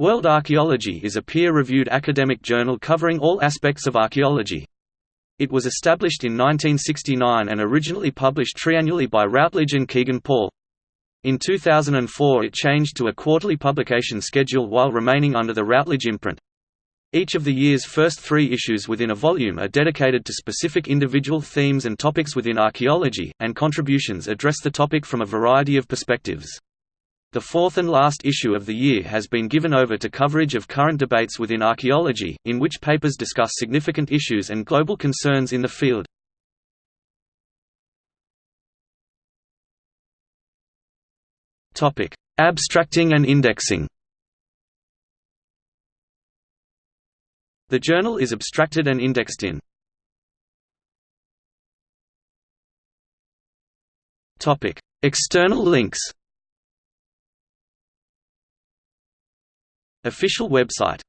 World Archaeology is a peer-reviewed academic journal covering all aspects of archaeology. It was established in 1969 and originally published triannually by Routledge and Kegan Paul. In 2004 it changed to a quarterly publication schedule while remaining under the Routledge imprint. Each of the year's first three issues within a volume are dedicated to specific individual themes and topics within archaeology, and contributions address the topic from a variety of perspectives. The fourth and last issue of the year has been given over to coverage of current debates within archaeology, in which papers discuss significant issues and global concerns in the field. Abstracting and indexing. The journal is abstracted and indexed in. External links Official website